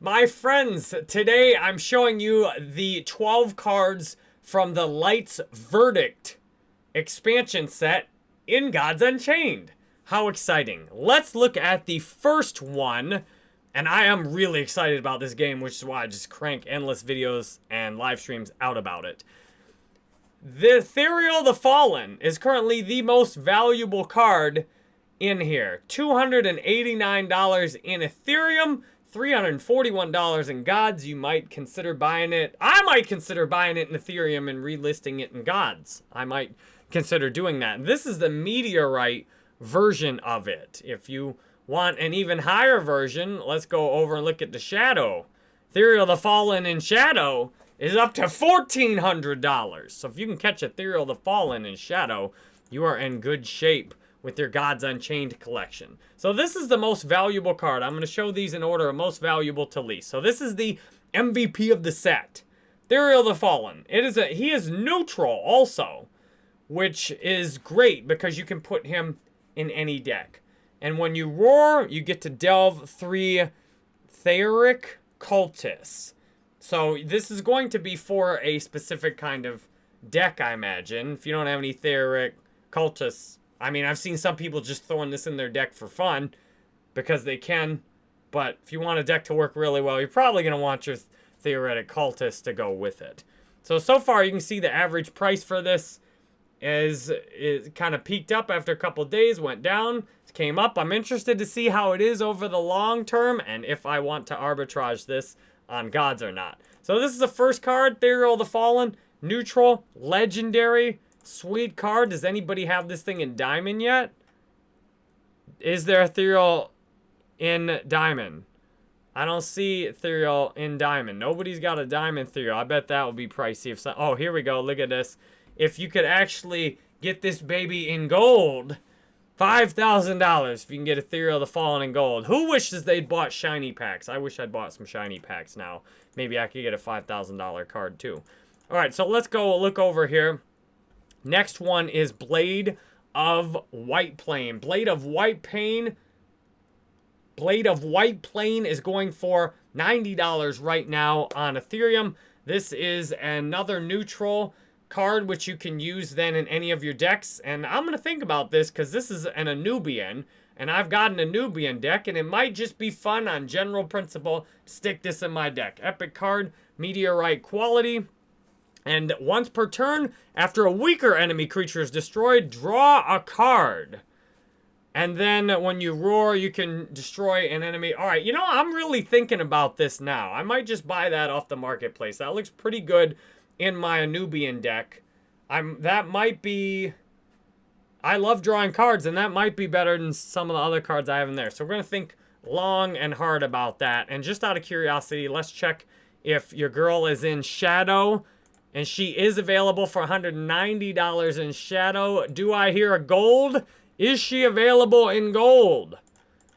My friends, today I'm showing you the 12 cards from the Lights Verdict expansion set in Gods Unchained. How exciting. Let's look at the first one. And I am really excited about this game, which is why I just crank endless videos and live streams out about it. The Ethereal the Fallen is currently the most valuable card in here. $289 in Ethereum, $341 in Gods. You might consider buying it. I might consider buying it in Ethereum and relisting it in Gods. I might consider doing that. This is the Meteorite version of it. If you want an even higher version, let's go over and look at the Shadow. Ethereal the Fallen in Shadow is up to $1,400. So if you can catch Ethereal the Fallen in Shadow, you are in good shape with your Gods Unchained collection. So this is the most valuable card. I'm going to show these in order of most valuable to least. So this is the MVP of the set. Ethereal the Fallen. It is a he is neutral also, which is great because you can put him in any deck. And when you roar, you get to delve three Theric Cultists. So this is going to be for a specific kind of deck, I imagine. If you don't have any Theric Cultists I mean, I've seen some people just throwing this in their deck for fun because they can. But if you want a deck to work really well, you're probably going to want your Theoretic Cultist to go with it. So, so far you can see the average price for this is, is kind of peaked up after a couple days, went down, came up. I'm interested to see how it is over the long term and if I want to arbitrage this on gods or not. So this is the first card, Ethereal the Fallen, neutral, legendary, Sweet card. Does anybody have this thing in diamond yet? Is there ethereal in diamond? I don't see ethereal in diamond. Nobody's got a diamond ethereal. I bet that would be pricey. If so oh, here we go. Look at this. If you could actually get this baby in gold, $5,000 if you can get ethereal the fallen in gold. Who wishes they'd bought shiny packs? I wish I'd bought some shiny packs now. Maybe I could get a $5,000 card too. All right, so let's go look over here. Next one is Blade of White Plane. Blade of White Plane. Blade of White Plane is going for $90 right now on Ethereum. This is another neutral card which you can use then in any of your decks. And I'm going to think about this because this is an Anubian. And I've got an Anubian deck, and it might just be fun on general principle stick this in my deck. Epic card, Meteorite quality. And once per turn, after a weaker enemy creature is destroyed, draw a card. And then when you roar, you can destroy an enemy. All right, you know, I'm really thinking about this now. I might just buy that off the marketplace. That looks pretty good in my Anubian deck. I'm That might be... I love drawing cards, and that might be better than some of the other cards I have in there. So we're going to think long and hard about that. And just out of curiosity, let's check if your girl is in Shadow and she is available for $190 in Shadow. Do I hear a gold? Is she available in gold?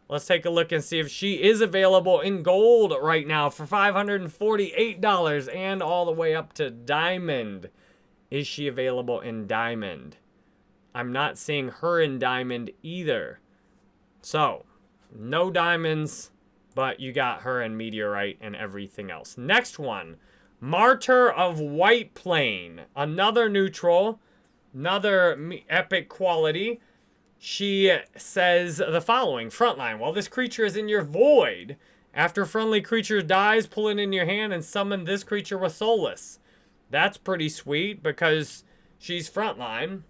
Let's take a look and see if she is available in gold right now for $548 and all the way up to diamond. Is she available in diamond? I'm not seeing her in diamond either. So, no diamonds, but you got her in meteorite and everything else. Next one. Martyr of White Plane, another neutral, another epic quality. She says the following, frontline, while this creature is in your void, after friendly creature dies, pull it in your hand and summon this creature with Soulless. That's pretty sweet because she's frontline,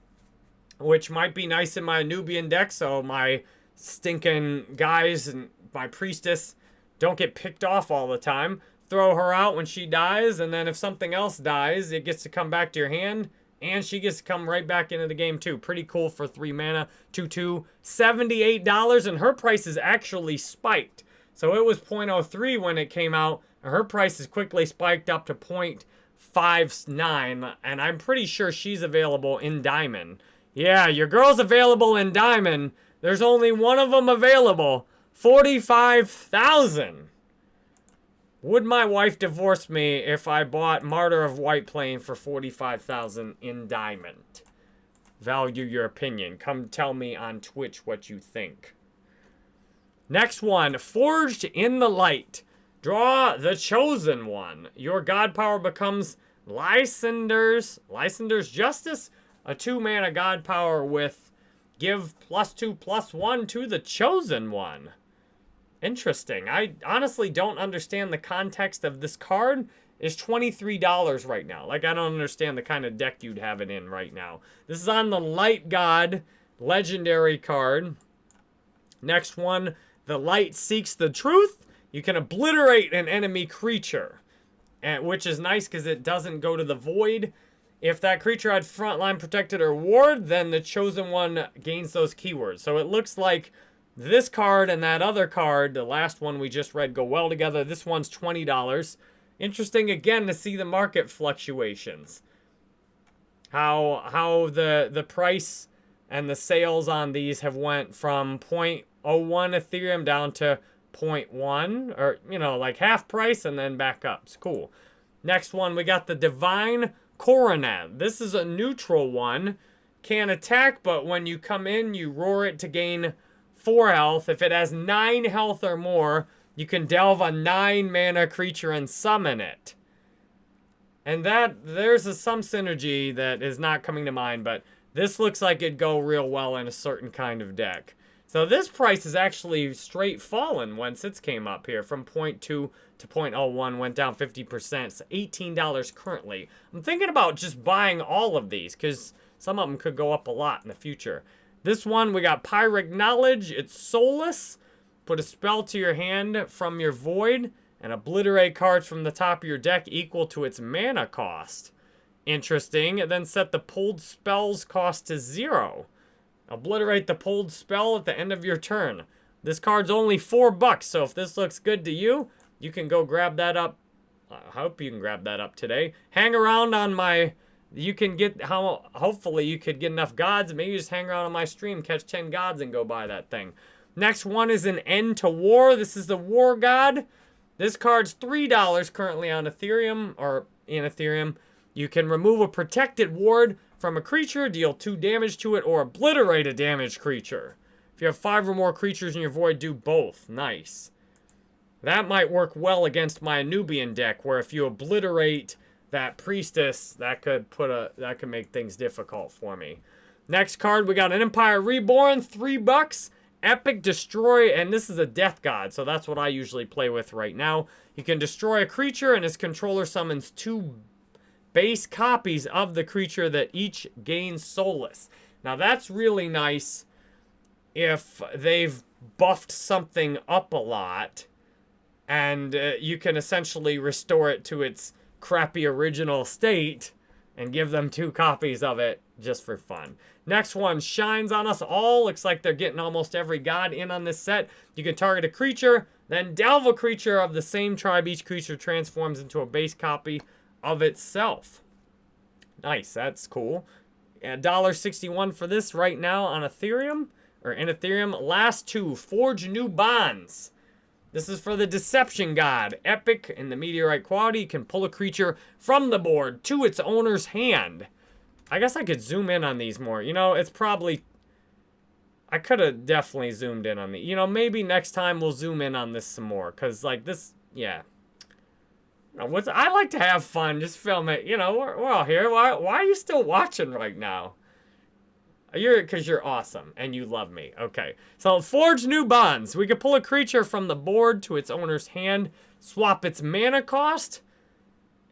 which might be nice in my Anubian deck, so my stinking guys and my priestess don't get picked off all the time throw her out when she dies, and then if something else dies, it gets to come back to your hand, and she gets to come right back into the game too. Pretty cool for 3 mana, 2-2, $78, and her price is actually spiked. So it was 0.03 when it came out, and her price is quickly spiked up to 0.59, and I'm pretty sure she's available in Diamond. Yeah, your girl's available in Diamond. There's only one of them available. 45,000. Would my wife divorce me if I bought Martyr of White Plane for 45000 in diamond? Value your opinion. Come tell me on Twitch what you think. Next one, Forged in the Light. Draw the Chosen One. Your God power becomes Lysander's, Lysander's Justice, a two-mana God power with give plus two, plus one to the Chosen One. Interesting. I honestly don't understand the context of this card. Is $23 right now. Like, I don't understand the kind of deck you'd have it in right now. This is on the Light God legendary card. Next one, the Light Seeks the Truth. You can obliterate an enemy creature, and, which is nice because it doesn't go to the void. If that creature had frontline protected or ward, then the chosen one gains those keywords. So it looks like this card and that other card, the last one we just read, go well together. This one's $20. Interesting again to see the market fluctuations. How how the the price and the sales on these have went from 0.01 Ethereum down to 0.1 or you know like half price and then back up. It's cool. Next one we got the Divine Coronet. This is a neutral one. Can attack, but when you come in, you roar it to gain 4 health. If it has 9 health or more, you can delve a 9 mana creature and summon it. And that, there's a, some synergy that is not coming to mind, but this looks like it'd go real well in a certain kind of deck. So this price is actually straight fallen once it came up here from 0.2 to 0.01, went down 50%. It's $18 currently. I'm thinking about just buying all of these because some of them could go up a lot in the future. This one, we got Pyric Knowledge. It's soulless. Put a spell to your hand from your void and obliterate cards from the top of your deck equal to its mana cost. Interesting. And then set the pulled spells cost to zero. Obliterate the pulled spell at the end of your turn. This card's only four bucks, so if this looks good to you, you can go grab that up. I hope you can grab that up today. Hang around on my... You can get... how Hopefully you could get enough gods. Maybe just hang around on my stream, catch 10 gods, and go buy that thing. Next one is an End to War. This is the War God. This card's $3 currently on Ethereum, or in Ethereum. You can remove a protected ward from a creature, deal 2 damage to it, or obliterate a damaged creature. If you have 5 or more creatures in your void, do both. Nice. That might work well against my Anubian deck, where if you obliterate that priestess, that could put a that could make things difficult for me. Next card, we got an Empire Reborn, three bucks. Epic Destroy, and this is a Death God, so that's what I usually play with right now. You can destroy a creature, and his controller summons two base copies of the creature that each gains Soulless. Now that's really nice if they've buffed something up a lot and uh, you can essentially restore it to its crappy original state and give them two copies of it just for fun. Next one, Shines on Us All. Looks like they're getting almost every god in on this set. You can target a creature, then delve a creature of the same tribe. Each creature transforms into a base copy of itself. Nice, that's cool. $1.61 for this right now on Ethereum, or in Ethereum. Last two, Forge New Bonds. This is for the Deception God. Epic in the Meteorite quality. Can pull a creature from the board to its owner's hand. I guess I could zoom in on these more. You know, it's probably... I could have definitely zoomed in on the... You know, maybe next time we'll zoom in on this some more. Because, like, this... Yeah. What's I like to have fun, just film it. You know, we're, we're all here. Why, why are you still watching right now? You're because you're awesome and you love me. Okay, so forge new bonds. We could pull a creature from the board to its owner's hand, swap its mana cost,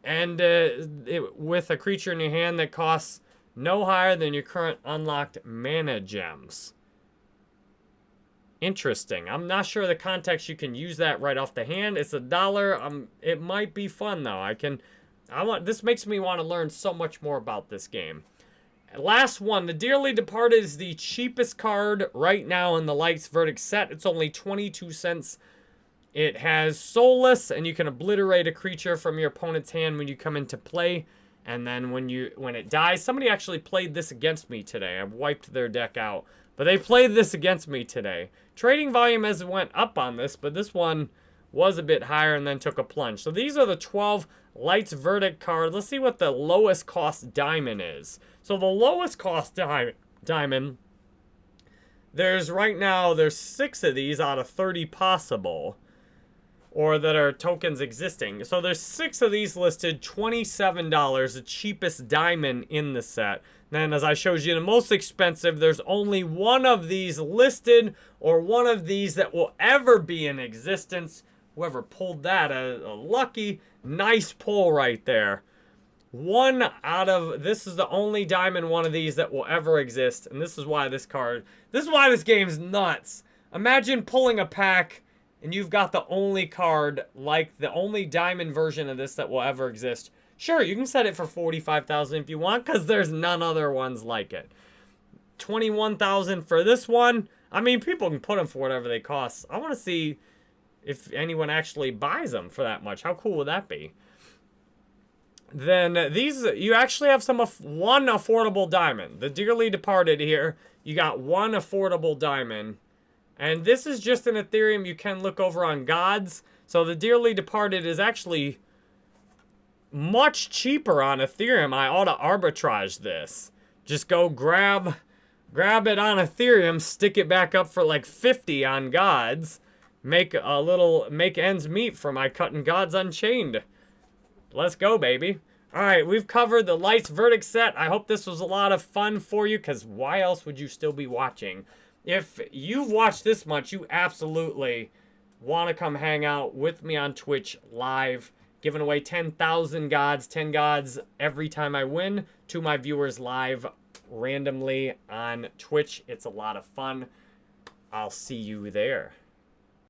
and uh, it, with a creature in your hand that costs no higher than your current unlocked mana gems. Interesting. I'm not sure the context you can use that right off the hand. It's a dollar. Um, it might be fun though. I can, I want. This makes me want to learn so much more about this game. Last one, the Dearly Departed is the cheapest card right now in the Lights Verdict set. It's only 22 cents. It has Soulless, and you can obliterate a creature from your opponent's hand when you come into play. And then when you when it dies, somebody actually played this against me today. I wiped their deck out. But they played this against me today. Trading volume has went up on this, but this one was a bit higher and then took a plunge. So these are the 12 Lights Verdict cards. Let's see what the lowest cost diamond is. So the lowest cost di diamond, there's right now, there's six of these out of 30 possible. or that are tokens existing. So there's six of these listed, $27, the cheapest diamond in the set. Then as I showed you, the most expensive, there's only one of these listed or one of these that will ever be in existence. Whoever pulled that, a, a lucky, nice pull right there. One out of, this is the only diamond one of these that will ever exist. And this is why this card, this is why this game's nuts. Imagine pulling a pack and you've got the only card, like the only diamond version of this that will ever exist. Sure, you can set it for 45000 if you want, because there's none other ones like it. 21000 for this one. I mean, people can put them for whatever they cost. I want to see if anyone actually buys them for that much. How cool would that be? Then these, you actually have some, of one affordable diamond. The Dearly Departed here, you got one affordable diamond. And this is just an Ethereum you can look over on Gods. So the Dearly Departed is actually much cheaper on Ethereum. I ought to arbitrage this. Just go grab grab it on Ethereum, stick it back up for like 50 on Gods, make a little, make ends meet for my cutting Gods Unchained. Let's go, baby. All right, we've covered the Lights Verdict set. I hope this was a lot of fun for you, because why else would you still be watching? if you've watched this much, you absolutely want to come hang out with me on Twitch live, giving away 10,000 gods, 10 gods every time I win to my viewers live randomly on Twitch. It's a lot of fun. I'll see you there.